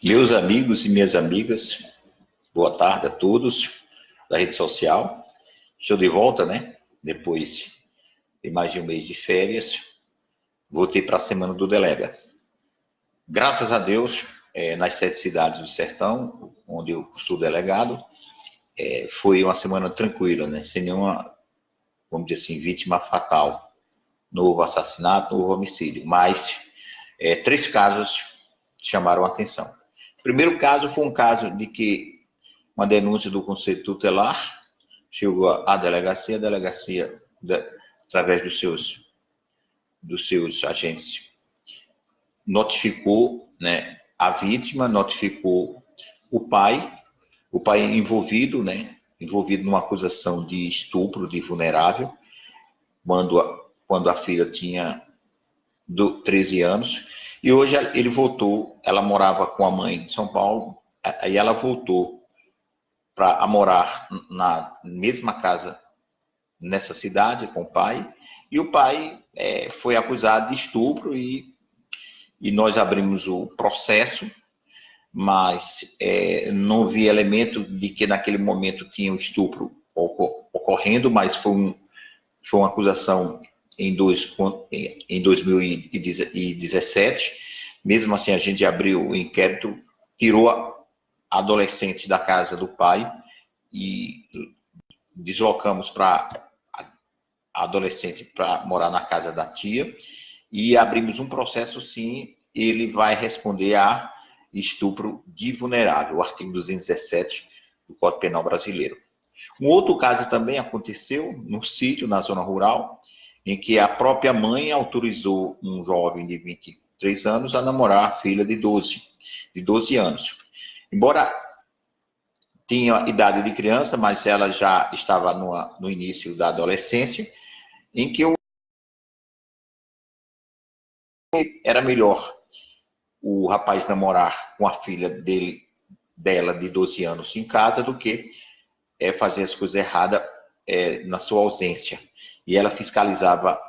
Meus amigos e minhas amigas, boa tarde a todos da rede social. Estou de volta, né? Depois de mais de um mês de férias, voltei para a semana do Delega. Graças a Deus, é, nas sete cidades do sertão, onde eu sou delegado, é, foi uma semana tranquila, né? Sem nenhuma, vamos dizer assim, vítima fatal. Não houve assassinato, não houve homicídio, mas é, três casos chamaram a atenção. Primeiro caso foi um caso de que uma denúncia do Conselho Tutelar chegou à delegacia, a delegacia, através dos seus, dos seus agentes, notificou né, a vítima, notificou o pai, o pai envolvido, né, envolvido numa acusação de estupro de vulnerável, quando a, quando a filha tinha do, 13 anos, e hoje ele voltou, ela morava com a mãe em São Paulo, aí ela voltou para morar na mesma casa nessa cidade com o pai, e o pai é, foi acusado de estupro e, e nós abrimos o processo, mas é, não vi elemento de que naquele momento tinha um estupro ocorrendo, mas foi, um, foi uma acusação em, dois, em 2017. Mesmo assim, a gente abriu o inquérito, tirou a adolescente da casa do pai e deslocamos para a adolescente para morar na casa da tia e abrimos um processo, sim, ele vai responder a estupro de vulnerável, o artigo 217 do Código Penal Brasileiro. Um outro caso também aconteceu no sítio, na zona rural, em que a própria mãe autorizou um jovem de 23 anos a namorar a filha de 12, de 12 anos. Embora tinha idade de criança, mas ela já estava no, início da adolescência, em que o era melhor o rapaz namorar com a filha dele, dela de 12 anos em casa do que é, fazer as coisas erradas é, na sua ausência e ela fiscalizava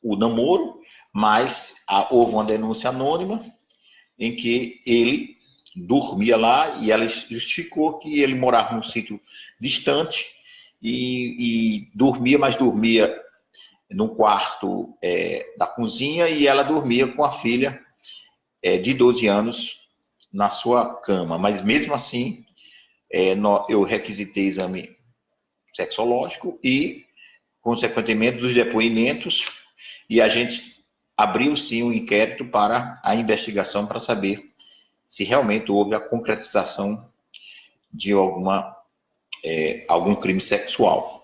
o namoro, mas houve uma denúncia anônima em que ele dormia lá e ela justificou que ele morava num sítio distante e, e dormia, mas dormia no quarto é, da cozinha e ela dormia com a filha é, de 12 anos na sua cama. Mas mesmo assim, é, no, eu requisitei exame sexológico e consequentemente dos depoimentos, e a gente abriu sim um inquérito para a investigação para saber se realmente houve a concretização de alguma, é, algum crime sexual.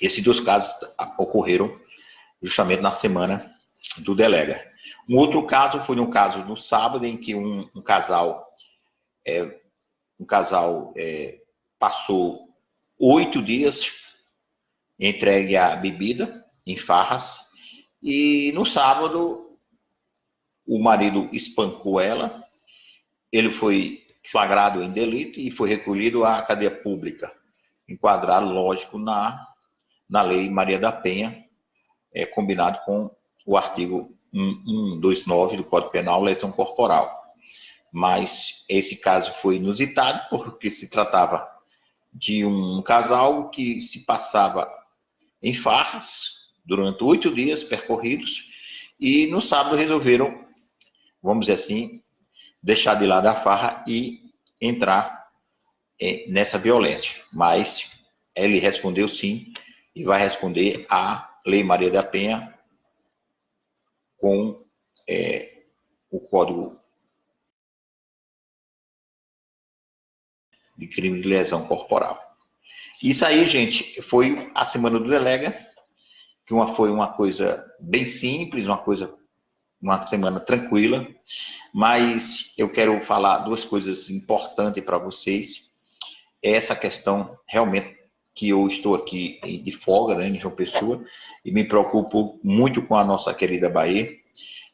Esses dois casos ocorreram justamente na semana do delega. Um outro caso foi um caso no sábado em que um, um casal é, um casal é, passou oito dias entregue a bebida em farras. E no sábado, o marido espancou ela, ele foi flagrado em delito e foi recolhido à cadeia pública, enquadrado, lógico, na, na lei Maria da Penha, é, combinado com o artigo 129 do Código Penal, lesão corporal. Mas esse caso foi inusitado porque se tratava de um casal que se passava em farras durante oito dias percorridos e no sábado resolveram, vamos dizer assim, deixar de lado a farra e entrar é, nessa violência. Mas ele respondeu sim e vai responder à Lei Maria da Penha com é, o Código de crime de lesão corporal. Isso aí, gente, foi a semana do Delega, que uma, foi uma coisa bem simples, uma coisa, uma semana tranquila, mas eu quero falar duas coisas importantes para vocês. Essa questão realmente que eu estou aqui de folga, né, em João Pessoa, e me preocupo muito com a nossa querida Bahia,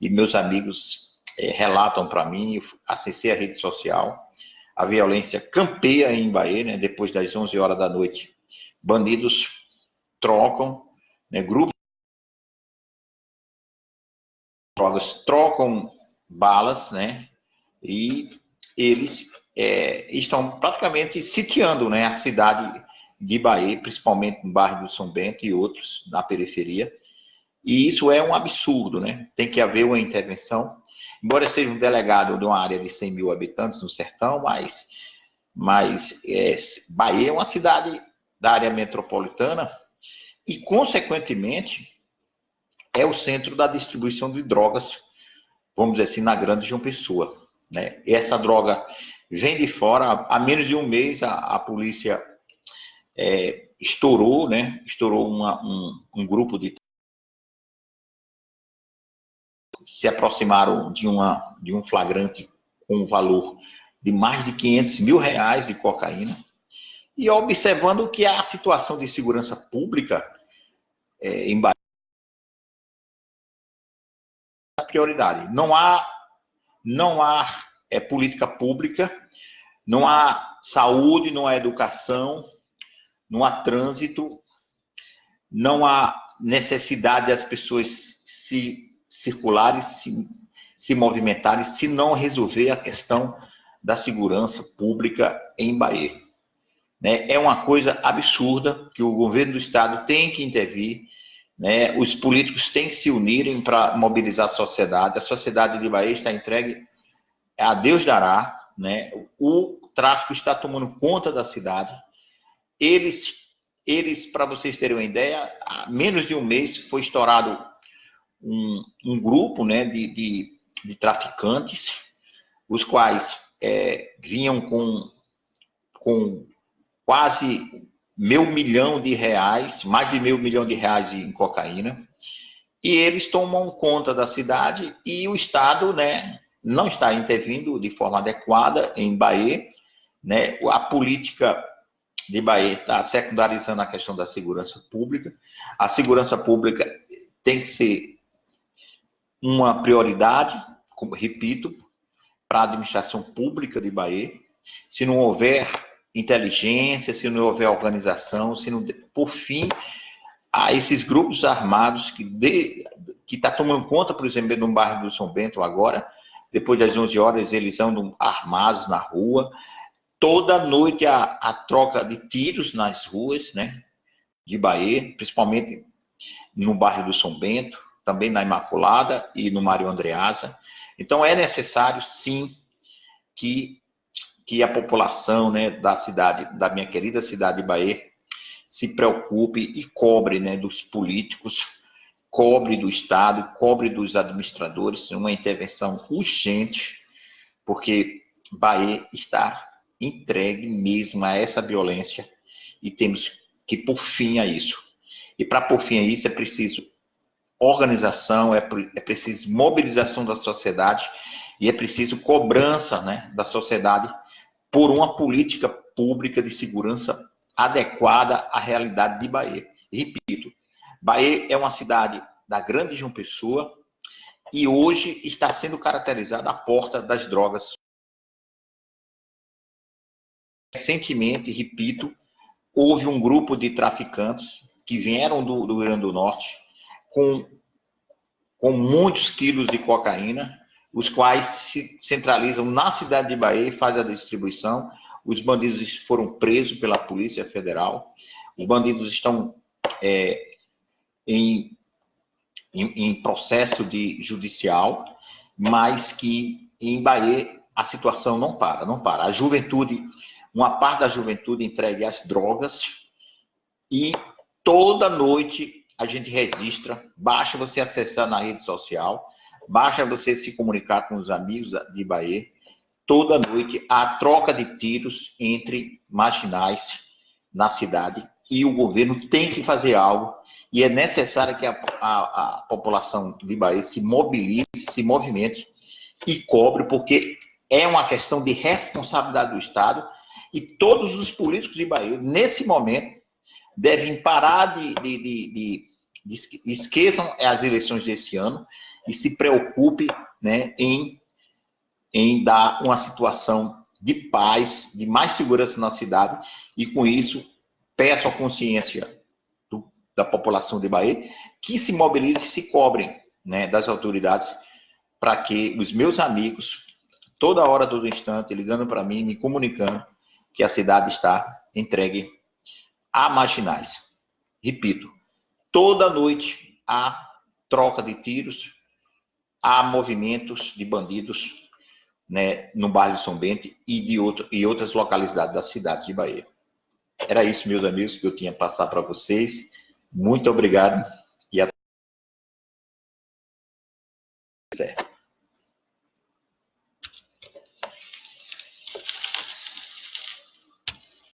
e meus amigos é, relatam para mim, acessei a rede social, a violência campeia em Bahia, né, depois das 11 horas da noite. Bandidos trocam, né, grupos drogas trocam balas, né, e eles é, estão praticamente sitiando né, a cidade de Bahia, principalmente no bairro do São Bento e outros na periferia. E isso é um absurdo, né? Tem que haver uma intervenção. Embora seja um delegado de uma área de 100 mil habitantes no sertão, mas, mas é, Bahia é uma cidade da área metropolitana e, consequentemente, é o centro da distribuição de drogas, vamos dizer assim, na grande João Pessoa. Né? Essa droga vem de fora, há menos de um mês a, a polícia é, estourou, né? Estourou uma, um, um grupo de se aproximaram de, uma, de um flagrante com um valor de mais de 500 mil reais de cocaína. E observando que a situação de segurança pública é, em Bahia prioridade. Não há, não há é, política pública, não há saúde, não há educação, não há trânsito, não há necessidade das pessoas se circularem, se, se movimentarem, se não resolver a questão da segurança pública em Bahia. Né? É uma coisa absurda que o governo do estado tem que intervir, né? os políticos têm que se unirem para mobilizar a sociedade. A sociedade de Bahia está entregue a Deus dará, né? o tráfico está tomando conta da cidade, eles, eles para vocês terem uma ideia, há menos de um mês foi estourado um, um grupo né, de, de, de, traficantes, os quais é, vinham com, com quase meio milhão de reais, mais de meio milhão de reais em cocaína, e eles tomam conta da cidade e o Estado né, não está intervindo de forma adequada em Bahia, né, a política de Bahia está secundarizando a questão da segurança pública. A segurança pública tem que ser uma prioridade, como repito, para a administração pública de Bahia. Se não houver inteligência, se não houver organização, se não, por fim, a esses grupos armados que de, que está tomando conta, por exemplo, no bairro do São Bento agora, depois das 11 horas eles andam armados na rua, toda noite a, a troca de tiros nas ruas, né, de Bahia, principalmente no bairro do São Bento, também na Imaculada e no Mário Andreasa. Então é necessário, sim, que, que a população né, da cidade, da minha querida cidade de Bahia, se preocupe e cobre né, dos políticos, cobre do Estado, cobre dos administradores, uma intervenção urgente, porque Bahia está entregue mesmo a essa violência e temos que pôr fim a isso. E para pôr fim a isso é preciso organização, é, é preciso mobilização da sociedade e é preciso cobrança né, da sociedade por uma política pública de segurança adequada à realidade de Bahia. Repito, Bahia é uma cidade da grande João Pessoa e hoje está sendo caracterizada a porta das drogas recentemente, repito, houve um grupo de traficantes que vieram do, do Rio Grande do Norte com, com muitos quilos de cocaína, os quais se centralizam na cidade de Bahia e fazem a distribuição. Os bandidos foram presos pela Polícia Federal. Os bandidos estão é, em, em, em processo de judicial, mas que em Bahia a situação não para, não para. A juventude uma parte da juventude entregue às drogas e toda noite a gente registra, basta você acessar na rede social, basta você se comunicar com os amigos de Bahia, toda noite há troca de tiros entre marginais na cidade e o governo tem que fazer algo. E é necessário que a, a, a população de Bahia se mobilize, se movimente e cobre, porque é uma questão de responsabilidade do Estado e todos os políticos de Bahia, nesse momento, devem parar de, de, de, de, esqueçam as eleições desse ano e se preocupe né, em, em dar uma situação de paz, de mais segurança na cidade, e com isso peço a consciência do, da população de Bahia que se mobilize e se cobrem né, das autoridades para que os meus amigos toda hora, todo instante, ligando para mim, me comunicando que a cidade está entregue a marginais. Repito, toda noite há troca de tiros, há movimentos de bandidos né, no bairro de São Bento e, de outro, e outras localidades da cidade de Bahia. Era isso, meus amigos, que eu tinha a passar para vocês. Muito obrigado